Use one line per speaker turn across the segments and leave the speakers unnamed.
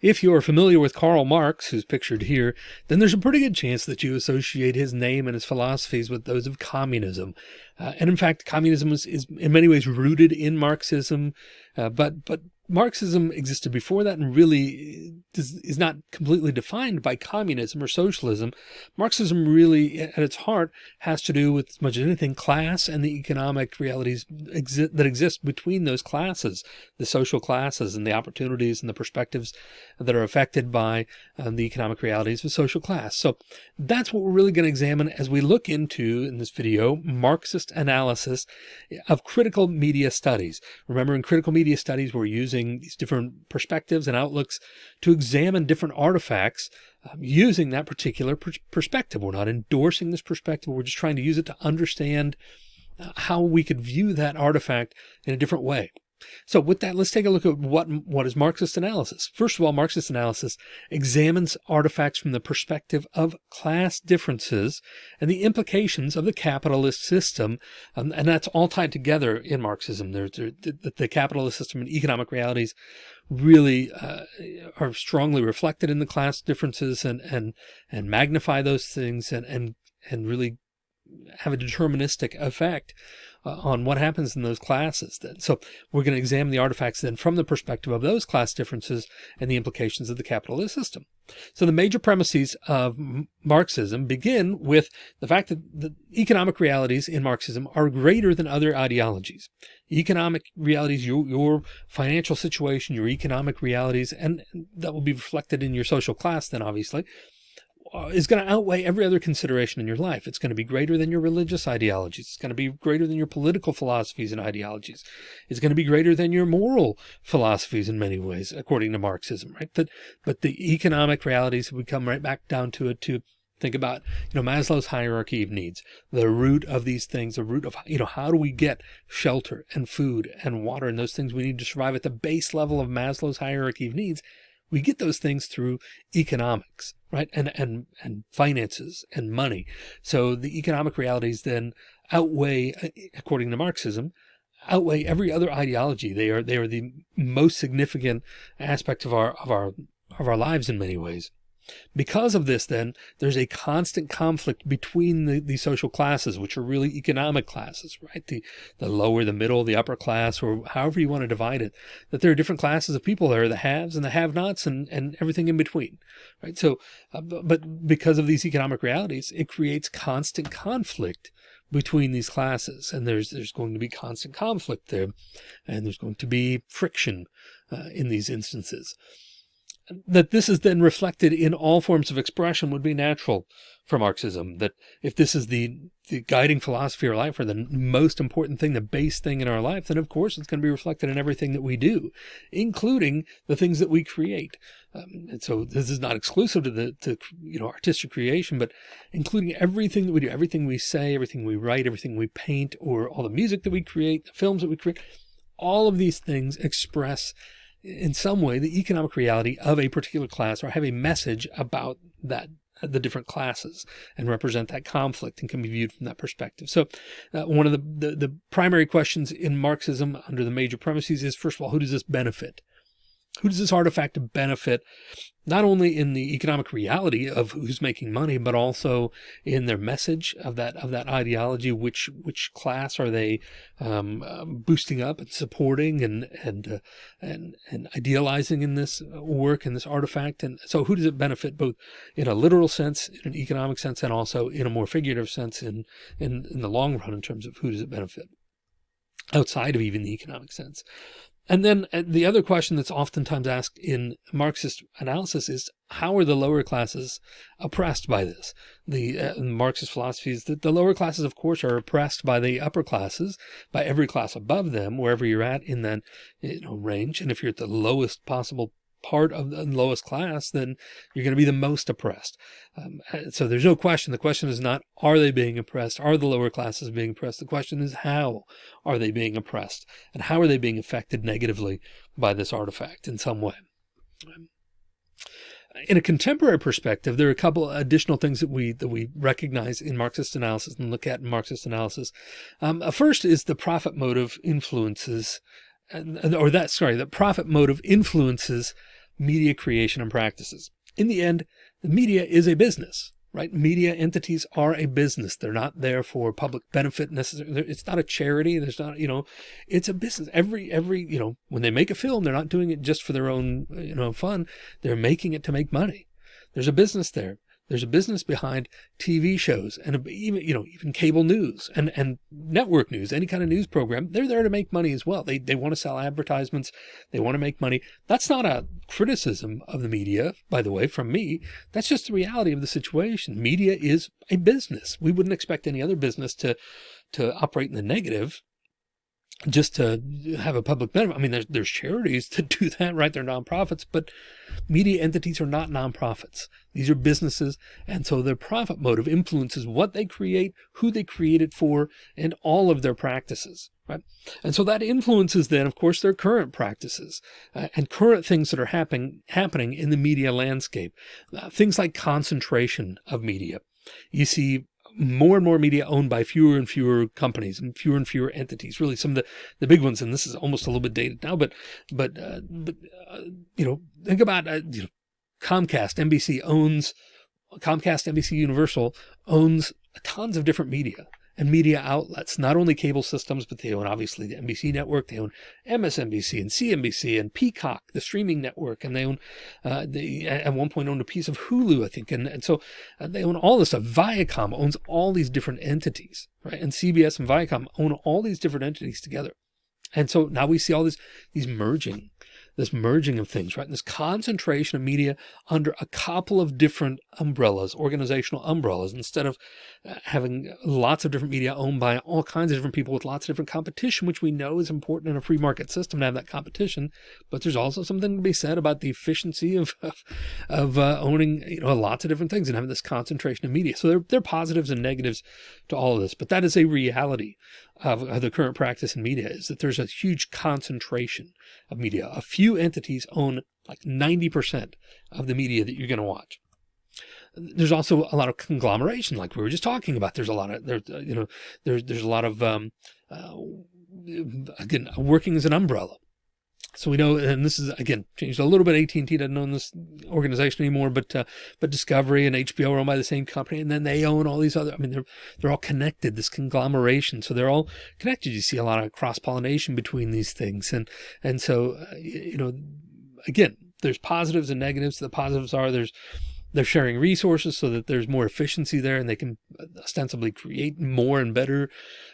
If you're familiar with Karl Marx, who's pictured here, then there's a pretty good chance that you associate his name and his philosophies with those of communism. Uh, and in fact, communism is, is, in many ways rooted in Marxism, uh, but but Marxism existed before that and really is, is not completely defined by communism or socialism. Marxism really at its heart has to do with as much as anything class and the economic realities exi that exist between those classes, the social classes and the opportunities and the perspectives that are affected by um, the economic realities of social class. So that's what we're really going to examine as we look into in this video, Marxist analysis of critical media studies. Remember in critical media studies, we're using using these different perspectives and outlooks to examine different artifacts um, using that particular per perspective. We're not endorsing this perspective. We're just trying to use it to understand uh, how we could view that artifact in a different way. So with that, let's take a look at what, what is Marxist analysis. First of all, Marxist analysis examines artifacts from the perspective of class differences and the implications of the capitalist system. Um, and that's all tied together in Marxism. There's the, the capitalist system and economic realities really uh, are strongly reflected in the class differences and, and, and magnify those things and, and, and really have a deterministic effect uh, on what happens in those classes then. So we're going to examine the artifacts then from the perspective of those class differences and the implications of the capitalist system. So the major premises of Marxism begin with the fact that the economic realities in Marxism are greater than other ideologies. Economic realities, your, your financial situation, your economic realities, and that will be reflected in your social class then obviously, Uh, is going to outweigh every other consideration in your life. It's going to be greater than your religious ideologies. It's going to be greater than your political philosophies and ideologies. It's going to be greater than your moral philosophies in many ways, according to Marxism, right? But, but the economic realities, we come right back down to it to think about, you know, Maslow's hierarchy of needs, the root of these things, the root of, you know, how do we get shelter and food and water and those things we need to survive at the base level of Maslow's hierarchy of needs we get those things through economics, right? And, and, and finances and money. So the economic realities then outweigh, according to Marxism, outweigh every other ideology. They are, they are the most significant aspect of our, of our, of our lives in many ways. Because of this, then there's a constant conflict between the, the social classes, which are really economic classes, right? The, the lower, the middle, the upper class, or however you want to divide it, that there are different classes of people. There are the haves and the have nots and, and everything in between, right? So, uh, but because of these economic realities, it creates constant conflict between these classes. And there's, there's going to be constant conflict there and there's going to be friction uh, in these instances that this is then reflected in all forms of expression would be natural for Marxism. That if this is the, the guiding philosophy of our life or the most important thing, the base thing in our life, then of course it's going to be reflected in everything that we do, including the things that we create. Um, and so this is not exclusive to the, to, you know, artistic creation, but including everything that we do, everything we say, everything we write, everything we paint, or all the music that we create, the films that we create, all of these things express in some way the economic reality of a particular class or have a message about that the different classes and represent that conflict and can be viewed from that perspective. So uh, one of the, the, the primary questions in Marxism under the major premises is first of all, who does this benefit? Who does this artifact benefit not only in the economic reality of who's making money, but also in their message of that of that ideology. Which which class are they um, um, boosting up and supporting and and uh, and and idealizing in this work and this artifact? And so, who does it benefit both in a literal sense, in an economic sense, and also in a more figurative sense in in in the long run in terms of who does it benefit? Outside of even the economic sense. And then uh, the other question that's oftentimes asked in Marxist analysis is how are the lower classes oppressed by this? The uh, Marxist philosophy is that the lower classes, of course, are oppressed by the upper classes, by every class above them, wherever you're at in that you know, range. And if you're at the lowest possible part of the lowest class, then you're going to be the most oppressed. Um, so there's no question. The question is not, are they being oppressed? Are the lower classes being oppressed? The question is, how are they being oppressed? And how are they being affected negatively by this artifact in some way? Um, in a contemporary perspective, there are a couple additional things that we that we recognize in Marxist analysis and look at in Marxist analysis. Um, first is the profit motive influences or that, sorry, that profit motive influences media creation and practices. In the end, the media is a business right? Media entities are a business. They're not there for public benefit necessarily. It's not a charity. There's not, you know, it's a business. Every, every, you know, when they make a film, they're not doing it just for their own, you know, fun. They're making it to make money. There's a business there. There's a business behind TV shows and even, you know, even cable news and, and network news, any kind of news program. They're there to make money as well. They, they want to sell advertisements. They want to make money. That's not a criticism of the media, by the way, from me. That's just the reality of the situation. Media is a business. We wouldn't expect any other business to, to operate in the negative just to have a public benefit. I mean, there's, there's charities that do that, right? They're nonprofits, but media entities are not nonprofits. These are businesses. And so their profit motive influences what they create, who they create it for, and all of their practices, right? And so that influences then, of course, their current practices uh, and current things that are happening, happening in the media landscape. Uh, things like concentration of media. You see more and more media owned by fewer and fewer companies and fewer and fewer entities. Really, some of the the big ones, and this is almost a little bit dated now, but but uh, but uh, you know, think about uh, you know, Comcast, NBC owns Comcast, NBC, Universal owns tons of different media and media outlets, not only cable systems, but they own obviously the NBC network, they own MSNBC and CNBC and Peacock, the streaming network, and they own, uh, they at one point owned a piece of Hulu, I think. And, and so uh, they own all this stuff. Viacom owns all these different entities, right? And CBS and Viacom own all these different entities together. And so now we see all this, these merging this merging of things, right? This concentration of media under a couple of different umbrellas, organizational umbrellas, instead of uh, having lots of different media owned by all kinds of different people with lots of different competition, which we know is important in a free market system to have that competition. But there's also something to be said about the efficiency of, of, of uh, owning, you know, lots of different things and having this concentration of media. So there, there are positives and negatives to all of this, but that is a reality of, the current practice in media is that there's a huge concentration of media. A few entities own like 90% of the media that you're going to watch. There's also a lot of conglomeration, like we were just talking about. There's a lot of there, you know, there's there's a lot of um, uh, again working as an umbrella. So we know, and this is again changed a little bit. AT&T doesn't own this organization anymore, but uh, but Discovery and HBO are owned by the same company, and then they own all these other. I mean, they're they're all connected. This conglomeration, so they're all connected. You see a lot of cross pollination between these things, and and so uh, you know, again, there's positives and negatives. The positives are there's they're sharing resources so that there's more efficiency there, and they can ostensibly create more and better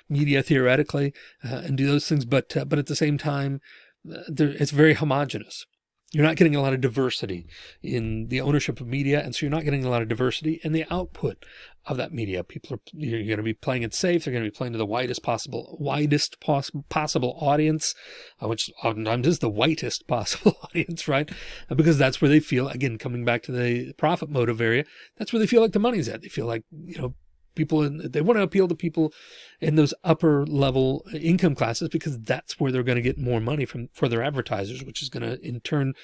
media theoretically uh, and do those things. But uh, but at the same time it's very homogenous. You're not getting a lot of diversity in the ownership of media. And so you're not getting a lot of diversity in the output of that media. People are, you're going to be playing it safe. They're going to be playing to the widest possible, widest poss possible audience, uh, which oftentimes is the whitest possible audience, right? Because that's where they feel, again, coming back to the profit motive area, that's where they feel like the money's at. They feel like, you know, people in, they want to appeal to people in those upper level uh, income classes because that's where they're going to get more money from for their advertisers, which is going to in turn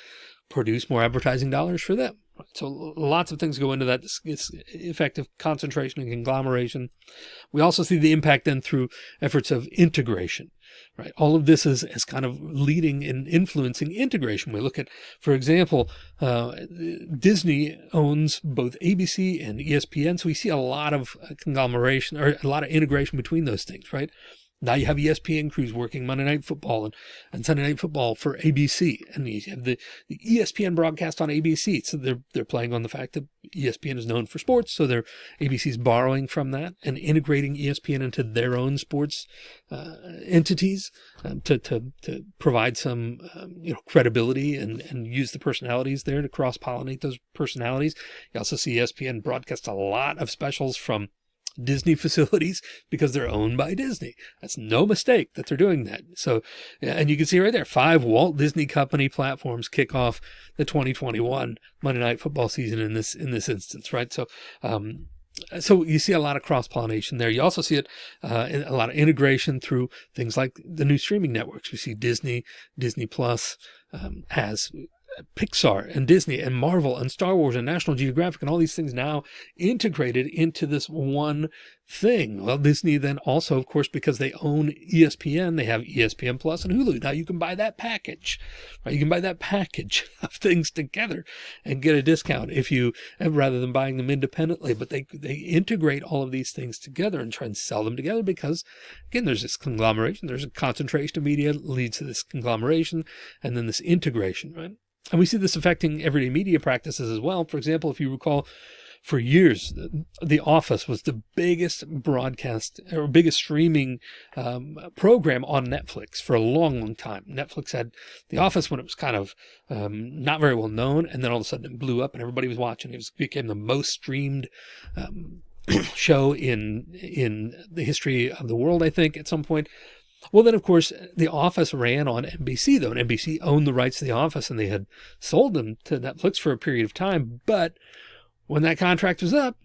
produce more advertising dollars for them. So lots of things go into that. It's effective concentration and conglomeration. We also see the impact then through efforts of integration right? All of this is, is kind of leading and influencing integration. We look at, for example, uh, Disney owns both ABC and ESPN. So we see a lot of conglomeration or a lot of integration between those things, right? Now you have ESPN crews working Monday Night Football and, and Sunday Night Football for ABC, and you have the, the ESPN broadcast on ABC. So they're they're playing on the fact that ESPN is known for sports, so they're ABC's borrowing from that and integrating ESPN into their own sports uh, entities um, to to to provide some um, you know credibility and and use the personalities there to cross pollinate those personalities. You also see ESPN broadcast a lot of specials from Disney facilities because they're owned by Disney. That's no mistake that they're doing that. So, and you can see right there, five Walt Disney Company platforms kick off the 2021 Monday Night Football season in this in this instance, right? So, um, so you see a lot of cross pollination there. You also see it uh, a lot of integration through things like the new streaming networks. We see Disney, Disney Plus um, has Pixar and Disney and Marvel and Star Wars and National Geographic and all these things now integrated into this one thing. Well, Disney then also, of course, because they own ESPN, they have ESPN Plus and Hulu. Now you can buy that package, right? You can buy that package of things together and get a discount if you, rather than buying them independently, but they, they integrate all of these things together and try and sell them together because again, there's this conglomeration, there's a concentration of media leads to this conglomeration and then this integration, right? And we see this affecting everyday media practices as well. For example, if you recall, for years, The Office was the biggest broadcast or biggest streaming um, program on Netflix for a long, long time. Netflix had The Office when it was kind of um, not very well known, and then all of a sudden it blew up and everybody was watching. It was, became the most streamed um, show in in the history of the world, I think, at some point. Well, then, of course, The Office ran on NBC, though, and NBC owned the rights to The Office and they had sold them to Netflix for a period of time. But when that contract was up,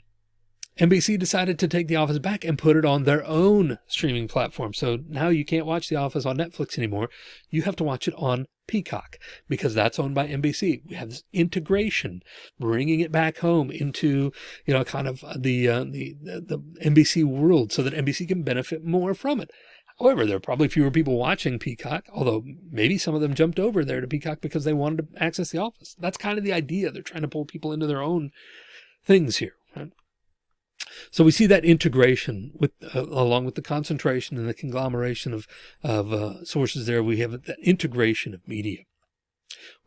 NBC decided to take The Office back and put it on their own streaming platform. So now you can't watch The Office on Netflix anymore. You have to watch it on Peacock because that's owned by NBC. We have this integration, bringing it back home into, you know, kind of the, uh, the, the, the NBC world so that NBC can benefit more from it. However, there are probably fewer people watching Peacock, although maybe some of them jumped over there to Peacock because they wanted to access the office. That's kind of the idea. They're trying to pull people into their own things here. Right? So we see that integration with, uh, along with the concentration and the conglomeration of, of uh, sources there, we have that integration of media.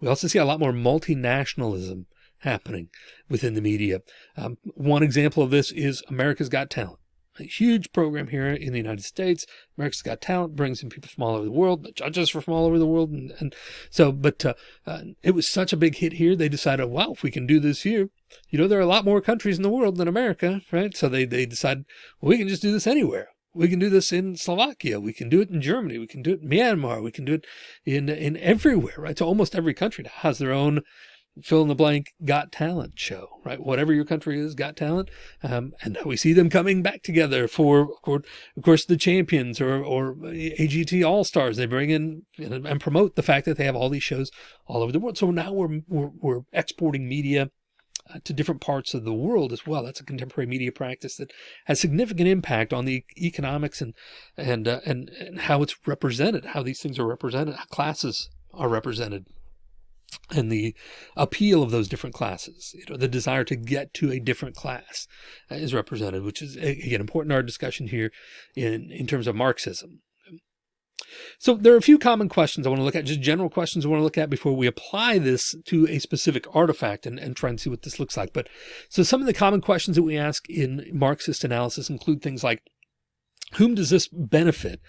We also see a lot more multinationalism happening within the media. Um, one example of this is America's Got Talent a huge program here in the United States. America's Got Talent brings in people from all over the world, the judges from all over the world. And, and so, but uh, uh, it was such a big hit here. They decided, wow, if we can do this here, you know, there are a lot more countries in the world than America, right? So they, they decided, well, we can just do this anywhere. We can do this in Slovakia. We can do it in Germany. We can do it in Myanmar. We can do it in, in everywhere, right? So almost every country has their own fill in the blank got talent show, right? Whatever your country is, got talent. Um, and we see them coming back together for, of course, the champions or, or AGT all stars. They bring in and promote the fact that they have all these shows all over the world. So now we're, we're, we're exporting media uh, to different parts of the world as well. That's a contemporary media practice that has significant impact on the economics and, and, uh, and, and how it's represented, how these things are represented, how classes are represented and the appeal of those different classes, you know, the desire to get to a different class uh, is represented, which is again important to our discussion here in, in terms of Marxism. So there are a few common questions I want to look at, just general questions I want to look at before we apply this to a specific artifact and, and try and see what this looks like. But so some of the common questions that we ask in Marxist analysis include things like, whom does this benefit?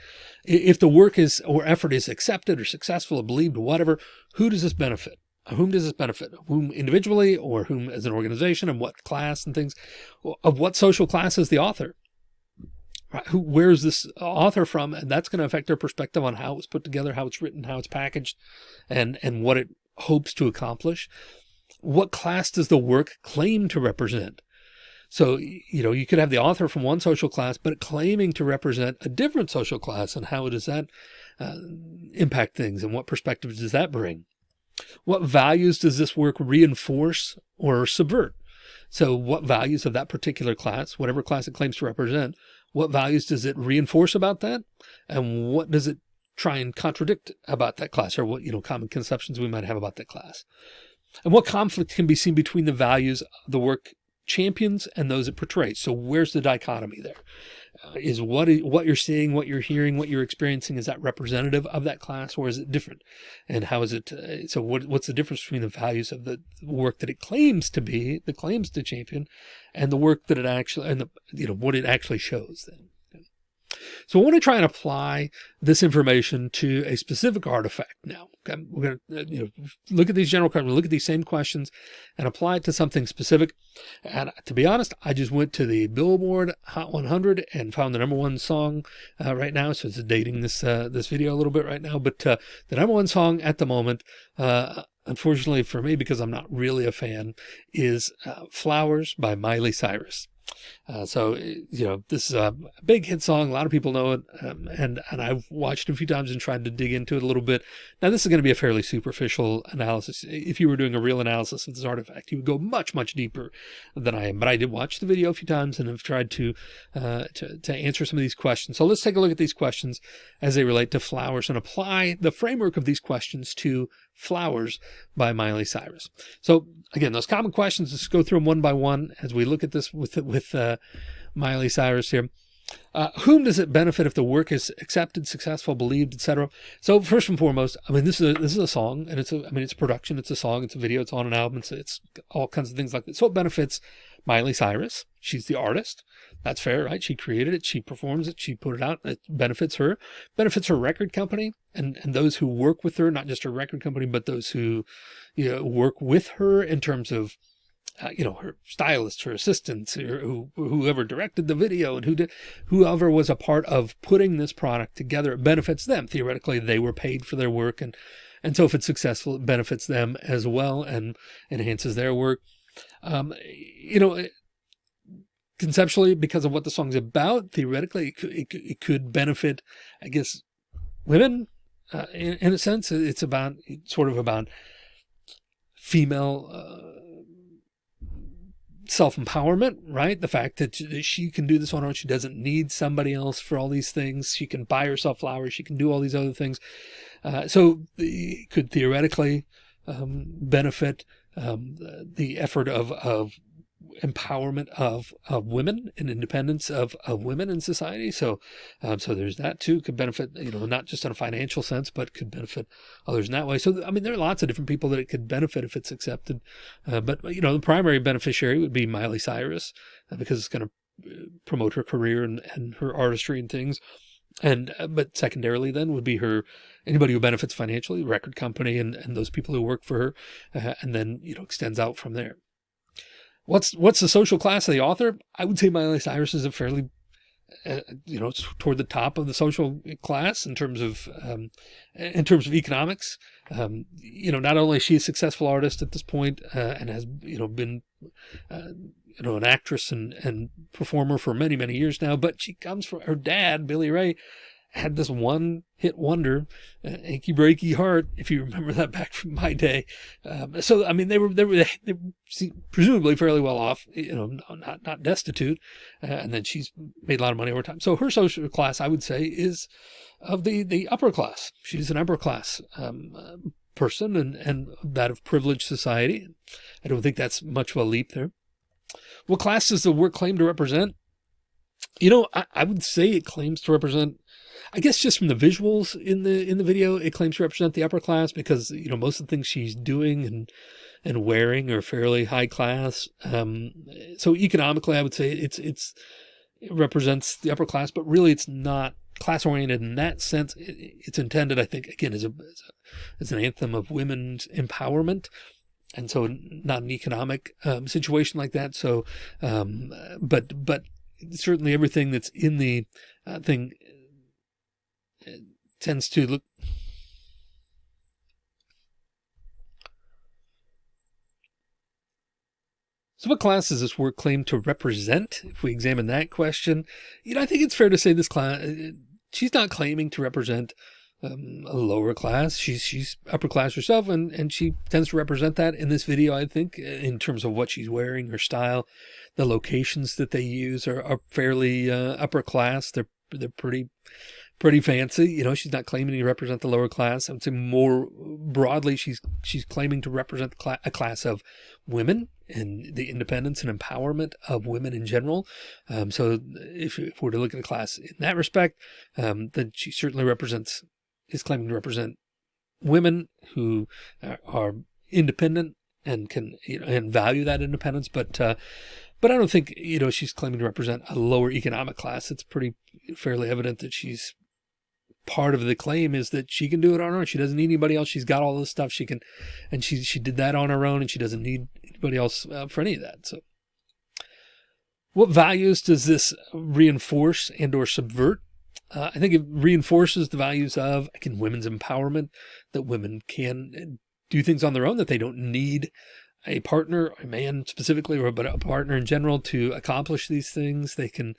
If the work is or effort is accepted or successful or believed or whatever, who does this benefit? Whom does this benefit? Whom individually or whom as an organization and what class and things? Of what social class is the author? Right? Who, where is this author from? And that's going to affect their perspective on how it's put together, how it's written, how it's packaged, and, and what it hopes to accomplish. What class does the work claim to represent? So, you know, you could have the author from one social class, but claiming to represent a different social class and how does that uh, impact things and what perspectives does that bring? What values does this work reinforce or subvert? So what values of that particular class, whatever class it claims to represent, what values does it reinforce about that? And what does it try and contradict about that class or what, you know, common conceptions we might have about that class? And what conflict can be seen between the values the work champions and those it portrays. So where's the dichotomy there? Uh, is what what you're seeing, what you're hearing, what you're experiencing, is that representative of that class or is it different? And how is it? Uh, so what, what's the difference between the values of the work that it claims to be, the claims to champion and the work that it actually, and the, you know, what it actually shows then? So I want to try and apply this information to a specific artifact now. Okay? We're going to uh, you know, look at these general questions, look at these same questions and apply it to something specific. And to be honest, I just went to the Billboard Hot 100 and found the number one song uh, right now. So it's dating this, uh, this video a little bit right now, but uh, the number one song at the moment, uh, unfortunately for me, because I'm not really a fan, is uh, Flowers by Miley Cyrus. Uh, so, you know, this is a big hit song. A lot of people know it. Um, and, and I've watched it a few times and tried to dig into it a little bit. Now, this is going to be a fairly superficial analysis. If you were doing a real analysis of this artifact, you would go much, much deeper than I am. But I did watch the video a few times and have tried to, uh, to, to answer some of these questions. So let's take a look at these questions as they relate to flowers and apply the framework of these questions to Flowers by Miley Cyrus. So again, those common questions, let's go through them one by one as we look at this with, with uh, Miley Cyrus here. Uh, whom does it benefit if the work is accepted, successful, believed, etc.? So first and foremost, I mean, this is a, this is a song and it's a, I mean, it's a production, it's a song, it's a video, it's on an album, it's, it's all kinds of things like that. So it benefits Miley Cyrus. She's the artist. That's fair, right? She created it. She performs it. She put it out. It benefits her, benefits her record company and, and those who work with her, not just her record company, but those who you know, work with her in terms of, uh, you know, her stylists, her assistants, or who, whoever directed the video and who did, whoever was a part of putting this product together, it benefits them. Theoretically, they were paid for their work. And, and so if it's successful, it benefits them as well and enhances their work. Um, you know, conceptually because of what the song's about. Theoretically, it could, it, it could benefit, I guess, women uh, in, in, a sense. It's about it's sort of about female uh, self-empowerment, right? The fact that she can do this on her own. She doesn't need somebody else for all these things. She can buy herself flowers. She can do all these other things. Uh, so it could theoretically um, benefit um, the effort of, of empowerment of, of women and independence of, of women in society. So, um, so there's that too could benefit, you know, not just in a financial sense, but could benefit others in that way. So, I mean, there are lots of different people that it could benefit if it's accepted. Uh, but, you know, the primary beneficiary would be Miley Cyrus uh, because it's going to uh, promote her career and, and her artistry and things. And, uh, but secondarily then would be her, anybody who benefits financially, record company and, and those people who work for her, uh, and then, you know, extends out from there. What's what's the social class of the author? I would say Miley Cyrus is a fairly, uh, you know, it's toward the top of the social class in terms of um, in terms of economics. Um, you know, not only is she a successful artist at this point, uh, and has you know been uh, you know an actress and and performer for many many years now, but she comes from her dad, Billy Ray, had this one hit wonder, uh, achy breaky heart, if you remember that back from my day. Um, so, I mean, they were, they were, they presumably fairly well off, you know, not, not destitute. Uh, and then she's made a lot of money over time. So her social class, I would say is of the, the upper class. She's an upper class, um, person and, and that of privileged society. I don't think that's much of a leap there. What class does the work claim to represent? You know, I, I would say it claims to represent I guess just from the visuals in the in the video, it claims to represent the upper class because you know most of the things she's doing and and wearing are fairly high class. Um, so economically, I would say it's it's it represents the upper class, but really it's not class oriented in that sense. It, it's intended, I think, again as a, as a as an anthem of women's empowerment and so not an economic um, situation like that. So, um, but, but certainly everything that's in the uh, thing tends to look So what class does this work claim to represent? If we examine that question, you know, I think it's fair to say this class, uh, she's not claiming to represent um, a lower class. She's, she's upper class herself and, and she tends to represent that in this video, I think, in terms of what she's wearing, her style, the locations that they use are, are fairly uh, upper class. They're, they're pretty, pretty fancy. You know, she's not claiming to represent the lower class. I would say more broadly, she's she's claiming to represent a class of women and the independence and empowerment of women in general. Um, so if, if, we're to look at a class in that respect, um, then she certainly represents, is claiming to represent women who are independent and can, you know, and value that independence. But, uh, but I don't think, you know, she's claiming to represent a lower economic class. It's pretty fairly evident that she's part of the claim is that she can do it on her own. She doesn't need anybody else. She's got all this stuff she can, and she, she did that on her own and she doesn't need anybody else uh, for any of that. So what values does this reinforce and or subvert? Uh, I think it reinforces the values of, again, women's empowerment, that women can do things on their own, that they don't need a partner, a man specifically, or but a partner in general to accomplish these things. They can,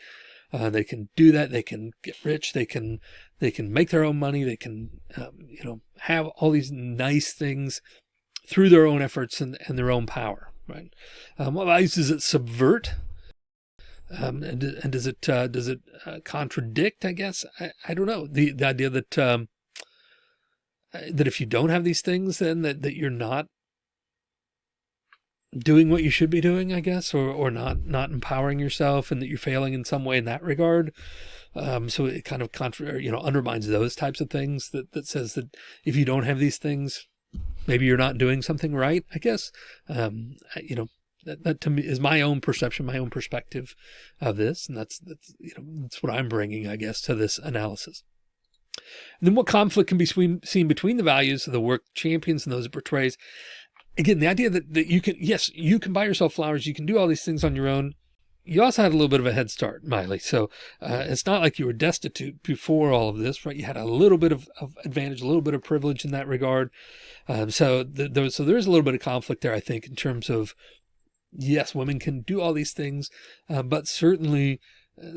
uh, they can do that. They can get rich. They can, they can make their own money. They can, um, you know, have all these nice things through their own efforts and, and their own power. Right. Um, what values does it subvert? Um, and, and does it, uh, does it uh, contradict, I guess? I, I don't know the, the idea that, um, that if you don't have these things, then that, that you're not doing what you should be doing, I guess, or, or not, not empowering yourself and that you're failing in some way in that regard. Um, so it kind of contra you know, undermines those types of things that, that says that if you don't have these things, maybe you're not doing something right, I guess. Um, you know, that, that to me is my own perception, my own perspective of this. And that's, that's, you know, that's what I'm bringing, I guess, to this analysis. And then what conflict can be seen between the values of the work champions and those it portrays? Again, the idea that, that you can, yes, you can buy yourself flowers. You can do all these things on your own. You also had a little bit of a head start, Miley. So uh, it's not like you were destitute before all of this, right? You had a little bit of, of advantage, a little bit of privilege in that regard. Um, so, the, the, so there is a little bit of conflict there, I think, in terms of, yes, women can do all these things, uh, but certainly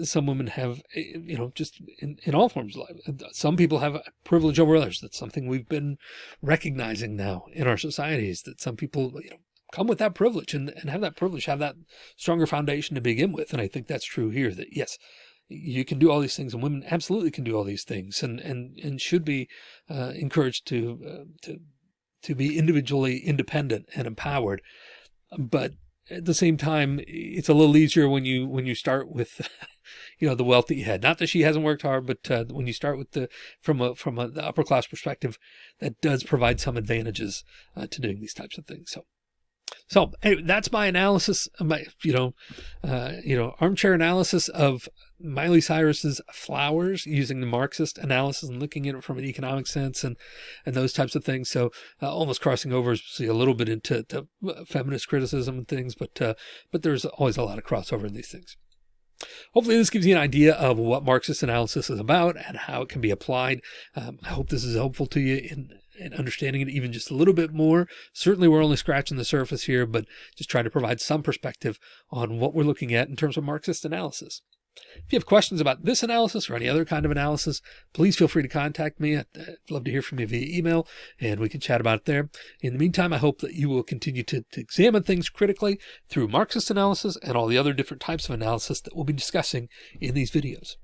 some women have, eh, you know, just in, in all forms of life. Some people have privilege over others. That's something we've been recognizing now in our societies that some people, you know, come with that privilege and, and have that privilege, have that stronger foundation to begin with. And I think that's true here that yes, you can do all these things and women absolutely can do all these things and, and, and should be uh, encouraged to, uh, to, to be individually independent and empowered. But at the same time, it's a little easier when you when you start with, you know, the wealth that you had. Not that she hasn't worked hard, but uh, when you start with the from a from a, the upper class perspective, that does provide some advantages uh, to doing these types of things. So so anyway, that's my analysis, of my, you know, uh, you know, armchair analysis of Miley Cyrus's flowers using the Marxist analysis and looking at it from an economic sense and, and those types of things. So uh, almost crossing over see a little bit into uh, feminist criticism and things, but, uh, but there's always a lot of crossover in these things. Hopefully this gives you an idea of what Marxist analysis is about and how it can be applied. Um, I hope this is helpful to you in, in understanding it even just a little bit more. Certainly we're only scratching the surface here, but just trying to provide some perspective on what we're looking at in terms of Marxist analysis. If you have questions about this analysis or any other kind of analysis, please feel free to contact me. I'd, I'd love to hear from you via email and we can chat about it there. In the meantime, I hope that you will continue to, to examine things critically through Marxist analysis and all the other different types of analysis that we'll be discussing in these videos.